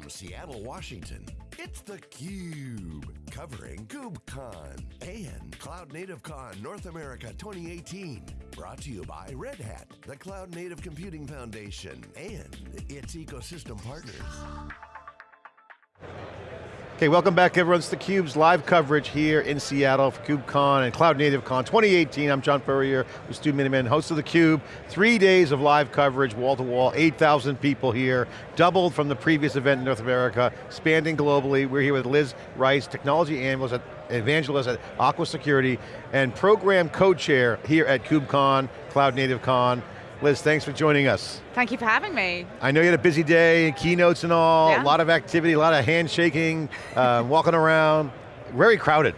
From Seattle, Washington, it's theCUBE, covering KubeCon and Cloud Native Con North America 2018. Brought to you by Red Hat, the Cloud Native Computing Foundation, and its ecosystem partners. Okay, welcome back everyone. It's theCUBE's live coverage here in Seattle for KubeCon and Cloud Native Con 2018. I'm John Furrier with Stu Miniman, host of theCUBE. Three days of live coverage, wall to wall, 8,000 people here, doubled from the previous event in North America, expanding globally. We're here with Liz Rice, technology analyst at evangelist at Aqua Security, and program co-chair here at KubeCon, Cloud Native Con. Liz, thanks for joining us. Thank you for having me. I know you had a busy day, keynotes and all, yeah. a lot of activity, a lot of handshaking, uh, walking around, very crowded.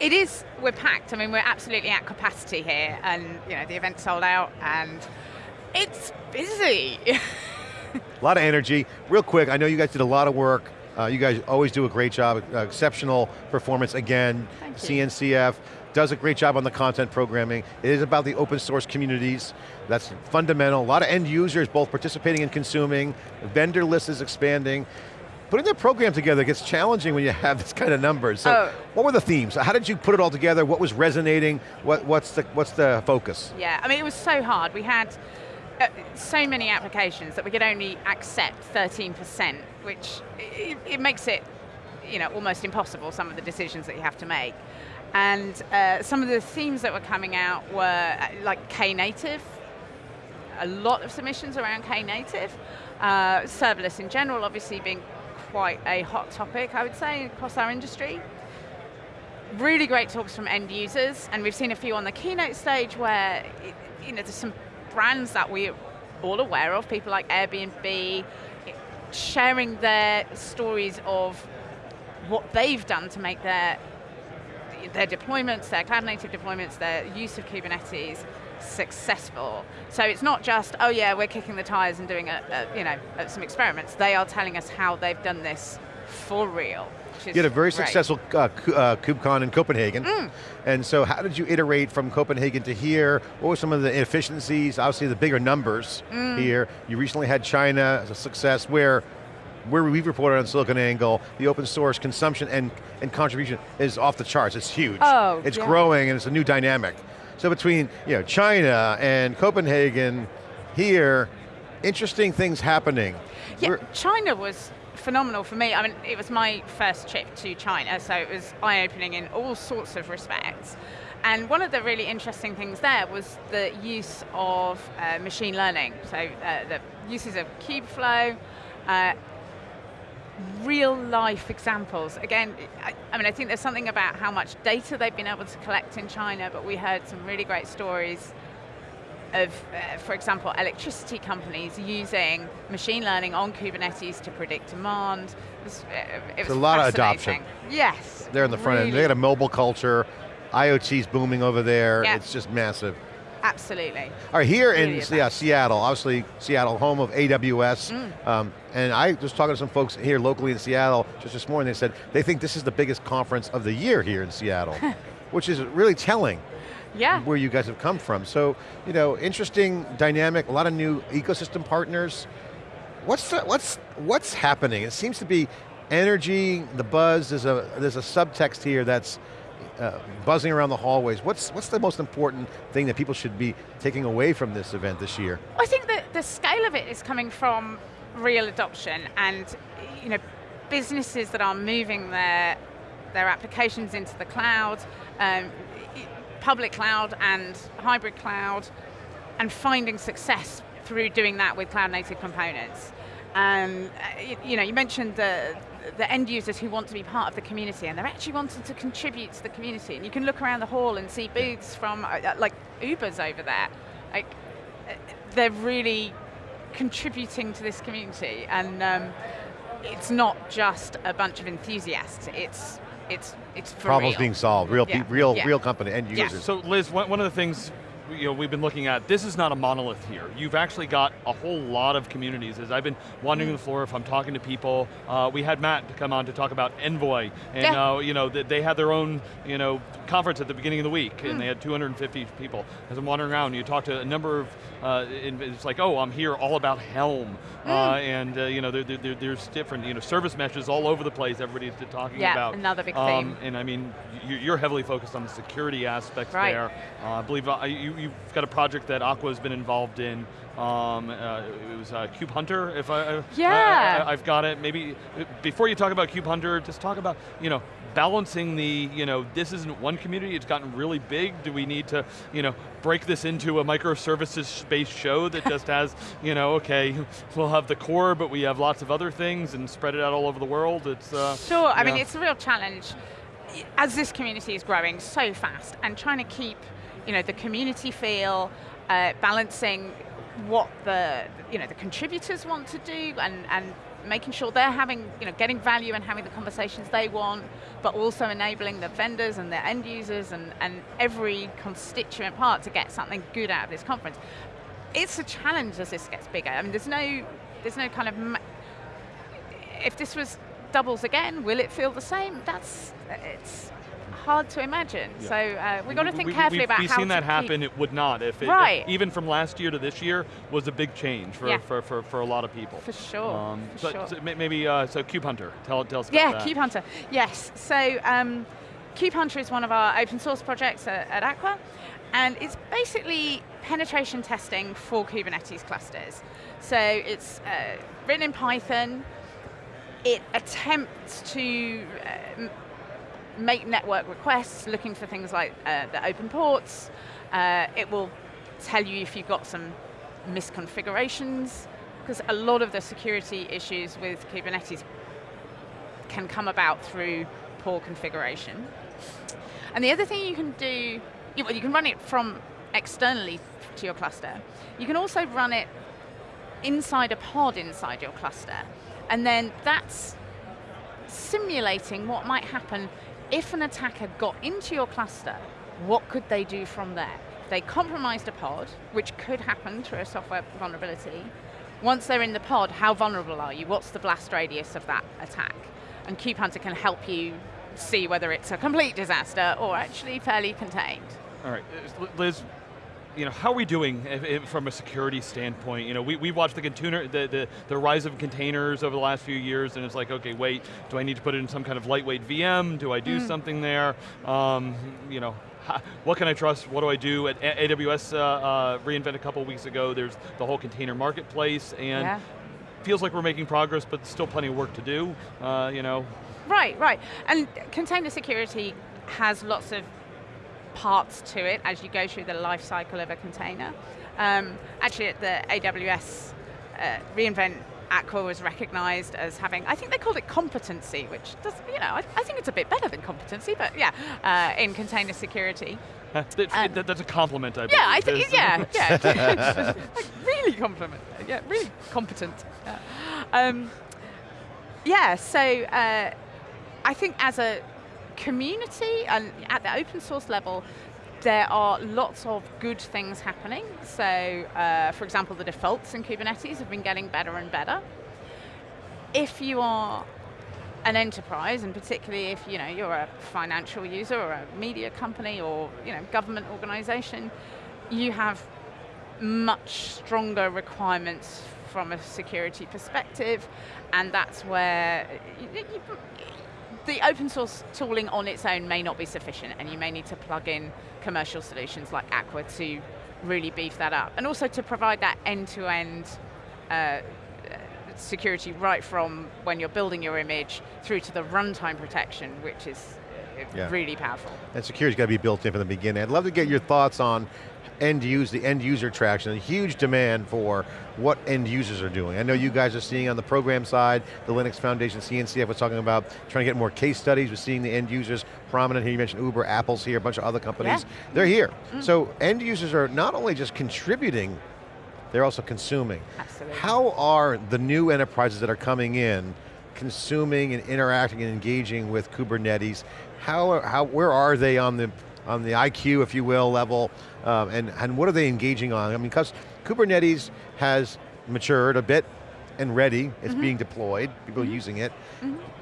It is, we're packed. I mean, we're absolutely at capacity here and you know, the event sold out and it's busy. a lot of energy. Real quick, I know you guys did a lot of work. Uh, you guys always do a great job, uh, exceptional performance again, CNCF does a great job on the content programming. It is about the open source communities. That's fundamental. A lot of end users both participating and consuming. Vendor list is expanding. Putting the program together gets challenging when you have this kind of numbers. So oh. what were the themes? How did you put it all together? What was resonating? What, what's, the, what's the focus? Yeah, I mean it was so hard. We had so many applications that we could only accept 13%, which it, it makes it you know, almost impossible, some of the decisions that you have to make. And uh, some of the themes that were coming out were uh, like Knative, a lot of submissions around Knative, uh, serverless in general obviously being quite a hot topic, I would say, across our industry. Really great talks from end users, and we've seen a few on the keynote stage where you know, there's some brands that we're all aware of, people like Airbnb, sharing their stories of what they've done to make their their deployments, their cloud native deployments, their use of Kubernetes successful. So it's not just, oh yeah, we're kicking the tires and doing a, a you know some experiments. They are telling us how they've done this for real. You had a very great. successful uh, uh, KubeCon in Copenhagen. Mm. And so how did you iterate from Copenhagen to here? What were some of the inefficiencies? Obviously the bigger numbers mm. here. You recently had China as a success where where we've reported on SiliconANGLE, the open source consumption and, and contribution is off the charts, it's huge. Oh, It's yeah. growing and it's a new dynamic. So between you know, China and Copenhagen, here, interesting things happening. Yeah, We're China was phenomenal for me. I mean, it was my first trip to China, so it was eye-opening in all sorts of respects. And one of the really interesting things there was the use of uh, machine learning. So uh, the uses of Kubeflow, uh, real life examples. Again, I, I, mean, I think there's something about how much data they've been able to collect in China, but we heard some really great stories of, uh, for example, electricity companies using machine learning on Kubernetes to predict demand. It was, uh, it was a lot of adoption. Yes. They're in the front really. end. They got a mobile culture. IoT's booming over there. Yep. It's just massive. Absolutely. All right, here in yeah, Seattle, obviously Seattle, home of AWS, mm. um, and I was talking to some folks here locally in Seattle just this morning, they said they think this is the biggest conference of the year here in Seattle, which is really telling yeah. where you guys have come from. So, you know, interesting dynamic, a lot of new ecosystem partners. What's, the, what's, what's happening? It seems to be energy, the buzz, there's a, there's a subtext here that's uh, buzzing around the hallways. What's, what's the most important thing that people should be taking away from this event this year? I think that the scale of it is coming from real adoption and you know, businesses that are moving their, their applications into the cloud, um, public cloud and hybrid cloud, and finding success through doing that with cloud native components. Um, you know, you mentioned the, the end users who want to be part of the community and they're actually wanting to contribute to the community. And you can look around the hall and see booths from, uh, uh, like Uber's over there. Like, uh, they're really contributing to this community. And um, it's not just a bunch of enthusiasts, it's it's it's Problems real. being solved, real yeah. real yeah. real company, end users. So Liz, one of the things you know, we've been looking at, this is not a monolith here. You've actually got a whole lot of communities. As I've been wandering mm. the floor, if I'm talking to people, uh, we had Matt come on to talk about Envoy, and yeah. uh, you know, they had their own you know, conference at the beginning of the week, mm. and they had 250 people. As I'm wandering around, you talk to a number of, uh, it's like, oh, I'm here all about Helm, mm. Uh, and uh, you know, there, there, there's different you know, service meshes all over the place, everybody's talking yeah, about. another big um, theme. And I mean, you're heavily focused on the security aspects right. there. Uh, I believe you, you've got a project that Aqua's been involved in. Um, uh, it was uh, Kube Hunter, if I, yeah. I, have got it. Maybe, before you talk about Kube Hunter, just talk about, you know, balancing the, you know, this isn't one community, it's gotten really big. Do we need to, you know, break this into a microservices-based show that just has, you know, okay, we'll have the core, but we have lots of other things and spread it out all over the world? It's uh, Sure, I mean, it's a real challenge as this community is growing so fast and trying to keep you know, the community feel, uh, balancing what the, you know, the contributors want to do and, and making sure they're having, you know, getting value and having the conversations they want, but also enabling the vendors and the end users and, and every constituent part to get something good out of this conference. It's a challenge as this gets bigger. I mean, there's no, there's no kind of, if this was doubles again, will it feel the same? That's, it's, hard to imagine. Yeah. So uh, we've got to think we, carefully about we've how seen that happen, it would not. If, it, right. If even from last year to this year was a big change for, yeah. for, for, for, a lot of people. For sure, um, for sure. So maybe, uh, so Kube Hunter, tell, tell us about yeah, that. Yeah, Kube Hunter, yes. So um, Kube Hunter is one of our open source projects at, at Aqua, and it's basically penetration testing for Kubernetes clusters. So it's uh, written in Python, it attempts to uh, make network requests, looking for things like uh, the open ports. Uh, it will tell you if you've got some misconfigurations, because a lot of the security issues with Kubernetes can come about through poor configuration. And the other thing you can do, you, well, you can run it from externally to your cluster. You can also run it inside a pod inside your cluster. And then that's simulating what might happen if an attacker got into your cluster, what could they do from there? They compromised a pod, which could happen through a software vulnerability. Once they're in the pod, how vulnerable are you? What's the blast radius of that attack? And KubeHunter can help you see whether it's a complete disaster or actually fairly contained. All right, uh, Liz, you know, how are we doing if, if from a security standpoint? You know, we, we watched the container, the, the, the rise of containers over the last few years and it's like, okay, wait, do I need to put it in some kind of lightweight VM? Do I do mm. something there? Um, you know, what can I trust? What do I do? At AWS uh, uh, reInvent a couple weeks ago, there's the whole container marketplace and yeah. feels like we're making progress, but still plenty of work to do, uh, you know. Right, right. And container security has lots of parts to it as you go through the life cycle of a container. Um, actually at the AWS uh, reInvent Aqua was recognized as having, I think they called it competency, which does, you know, I, I think it's a bit better than competency, but yeah, uh, in container security. um, that's a compliment, I believe. Yeah, I think, yeah, yeah. like really compliment, yeah, really competent. Yeah, um, yeah so uh, I think as a community and at the open source level, there are lots of good things happening. So, uh, for example, the defaults in Kubernetes have been getting better and better. If you are an enterprise, and particularly if you know you're a financial user or a media company or you know government organization, you have much stronger requirements from a security perspective, and that's where you, the open source tooling on its own may not be sufficient and you may need to plug in commercial solutions like Aqua to really beef that up. And also to provide that end-to-end uh, security right from when you're building your image through to the runtime protection, which is uh, yeah. really powerful. And security's got to be built in from the beginning. I'd love to get your thoughts on end use, the end user traction, a huge demand for what end users are doing. I know you guys are seeing on the program side, the Linux Foundation, CNCF was talking about trying to get more case studies, we're seeing the end users prominent here, you mentioned Uber, Apple's here, a bunch of other companies, yeah. they're here. Mm. So end users are not only just contributing, they're also consuming. Absolutely. How are the new enterprises that are coming in consuming and interacting and engaging with Kubernetes? How, how, where are they on the on the IQ, if you will, level, um, and, and what are they engaging on? I mean, because Kubernetes has matured a bit and ready, it's being deployed, people are using it,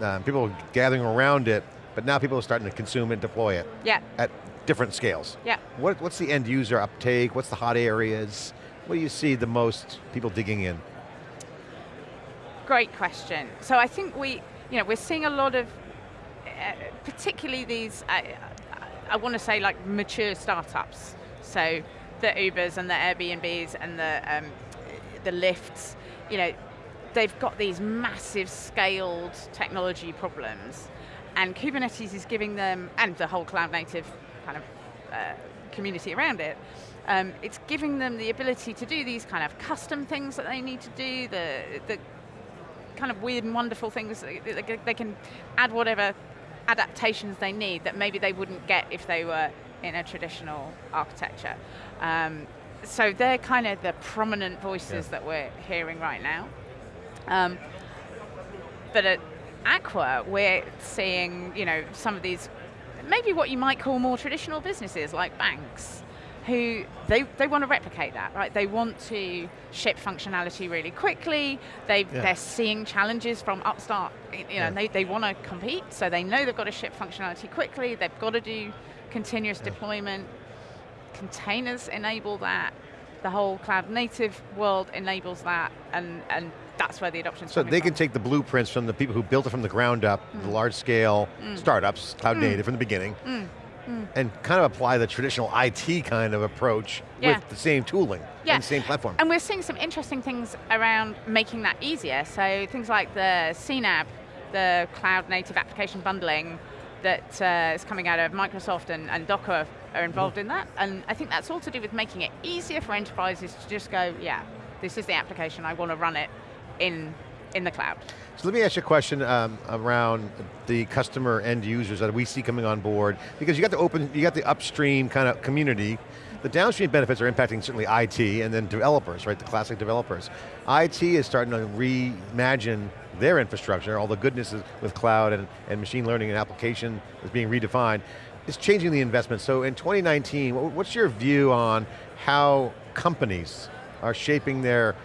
um, people are gathering around it, but now people are starting to consume and deploy it Yeah, at different scales. yeah. What, what's the end user uptake? What's the hot areas? What do you see the most people digging in? Great question. So I think we, you know, we're seeing a lot of, uh, particularly these, I, I want to say like mature startups. So the Ubers and the Airbnbs and the um, the Lyfts, you know, they've got these massive scaled technology problems, and Kubernetes is giving them, and the whole cloud native kind of uh, community around it, um, it's giving them the ability to do these kind of custom things that they need to do, the, the kind of weird and wonderful things. they can add whatever adaptations they need that maybe they wouldn't get if they were in a traditional architecture. Um, so they're kind of the prominent voices Yeah. that we're hearing right now. Um, but at Aqua, we're seeing, you know, some of these, maybe what you might call more traditional businesses like banks, who they, they want to replicate that, right? They want to ship functionality really quickly. They, Yeah. They're seeing challenges from upstart, you know, Yeah. they, they want to compete, so they know they've got to ship functionality quickly, they've got to do continuous deployment. Containers enable that. The whole cloud native world enables that, and, and that's where the adoption's So they from. can take the blueprints from the people who built it from the ground up, Mm. the large scale mm. startups, cloud mm. native from the beginning, mm. And kind of apply the traditional IT kind of approach Yeah. with the same tooling Yeah. and same platform. And we're seeing some interesting things around making that easier. So things like the CNAB, the Cloud Native Application Bundling, that uh, is coming out of Microsoft and, and Docker are involved Mm-hmm. in that. And I think that's all to do with making it easier for enterprises to just go, yeah, this is the application, I want to run it in, in the cloud. So let me ask you a question um, around the customer end users that we see coming on board, because you got the open, you got the upstream kind of community. The downstream benefits are impacting certainly IT and then developers, right, the classic developers. IT is starting to reimagine their infrastructure, all the goodness with cloud and, and machine learning and application is being redefined. It's changing the investment. So in 2019, what's your view on how companies are shaping their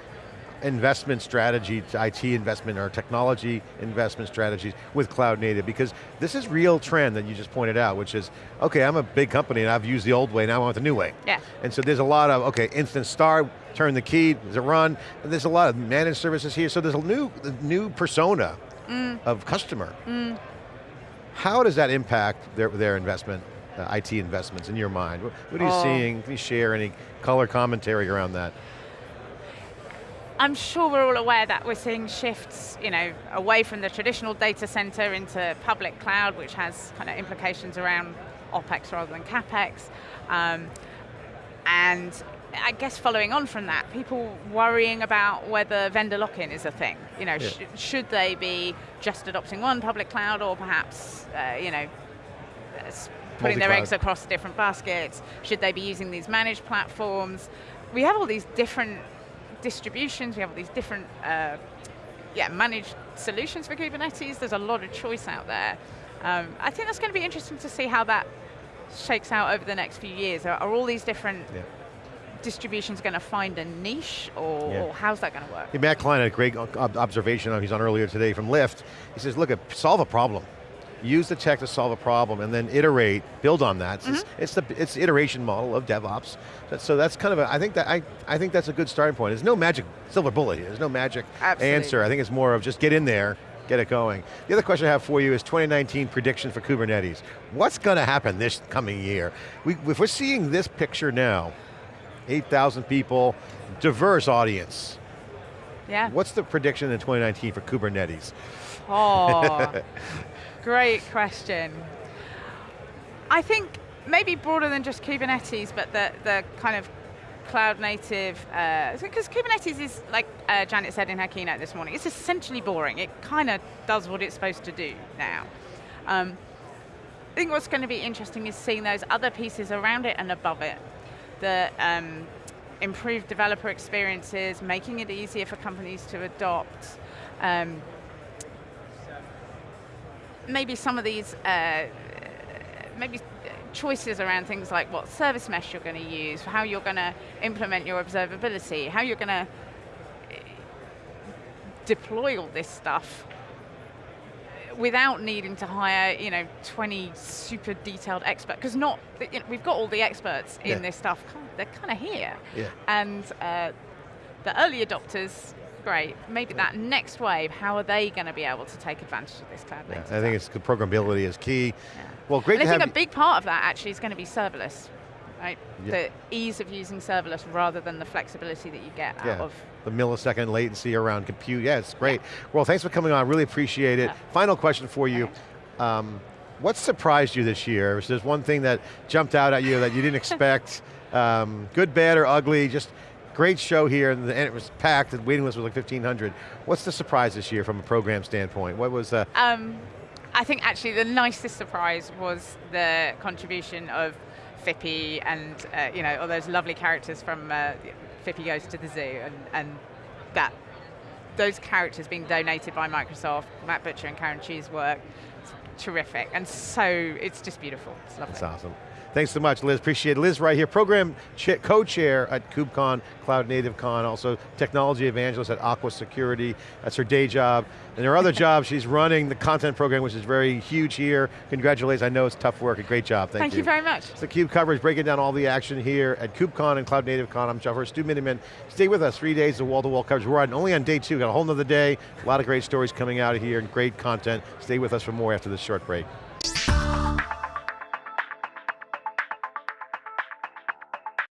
investment strategy, IT investment or technology investment strategies with cloud native because this is real trend that you just pointed out, which is, okay, I'm a big company and I've used the old way, now I want the new way. Yeah. And so there's a lot of, okay, instant start, turn the key, does it run? And there's a lot of managed services here, so there's a new, new persona of customer. How does that impact their, their investment, uh, IT investments in your mind? What, what are you Oh. seeing? Can you share any color commentary around that? I'm sure we're all aware that we're seeing shifts, you know, away from the traditional data center into public cloud, which has kind of implications around OpEx rather than CapEx. Um, and I guess following on from that, people worrying about whether vendor lock-in is a thing. You know, Yeah. sh- should they be just adopting one public cloud or perhaps, uh, you know, putting their eggs across different baskets? Should they be using these managed platforms? We have all these different distributions, we have all these different uh, yeah, managed solutions for Kubernetes. There's a lot of choice out there. Um, I think that's going to be interesting to see how that shakes out over the next few years. Are, are all these different Yeah. distributions going to find a niche, or, Yeah. or how's that going to work? Hey, Matt Klein had a great observation, he's on earlier today from Lyft. He says, look, uh, solve a problem. Use the tech to solve a problem and then iterate, build on that. It's, Mm-hmm. it's the it's the iteration model of DevOps. So, so that's kind of a, I think that I, I think that's a good starting point. There's no magic silver bullet here. There's no magic Absolutely. answer. I think it's more of just get in there, get it going. The other question I have for you is 2019 prediction for Kubernetes. What's going to happen this coming year? We, if we're seeing this picture now, 8,000 people, diverse audience, Yeah. What's the prediction in 2019 for Kubernetes? Oh, great question. I think maybe broader than just Kubernetes, but the, the kind of cloud native, because Kubernetes is, like uh, Janet said in her keynote this morning, it's essentially boring. It kind of does what it's supposed to do now. Um, I think what's going to be interesting is seeing those other pieces around it and above it. The um, improved developer experiences, making it easier for companies to adopt. Um, maybe some of these, uh, maybe choices around things like what service mesh you're going to use, how you're going to implement your observability, how you're going to deploy all this stuff without needing to hire, you know, 20 super detailed experts, because not, you know, we've got all the experts in Yeah. this stuff, they're kind of here. Yeah. And uh, the early adopters, great. Maybe that next wave, how are they going to be able to take advantage of this cloud Yeah, I think it's the programmability is key. Yeah. Well, great and I think a big part of that actually is going to be serverless, right? Yeah. The ease of using serverless rather than the flexibility that you get Yeah. out of the millisecond latency around compute. Yeah, it's great. Well, thanks for coming on. Really appreciate it. Final question for you. Um, what surprised you this year? Is there one thing that jumped out at you that you didn't expect? um, good, bad, or ugly? Just great show here, and, the, and it was packed. The waiting list was like 1,500. What's the surprise this year from a program standpoint? What was? Uh, Um, I think actually the nicest surprise was the contribution of Phippy and uh, you know all those lovely characters from uh, Phippy Goes to the Zoo and, and that those characters being donated by Microsoft, Matt Butcher and Karen Chu's work, it's terrific and so it's just beautiful. It's lovely. That's awesome. Thanks so much, Liz. Appreciate it. Liz right here, program co-chair at KubeCon, Cloud Native Con, also technology evangelist at Aqua Security. That's her day job. And her other job, she's running the content program, which is very huge here. Congratulations, I know it's tough work, a great job, thank, Thank you very much. It's the CUBE coverage, breaking down all the action here at KubeCon and Cloud Native Con. I'm John Furrier, Stu Miniman. Stay with us, three days of wall-to-wall coverage. We're on, only on day two, got a whole nother day. A lot of great stories coming out of here and great content. Stay with us for more after this short break.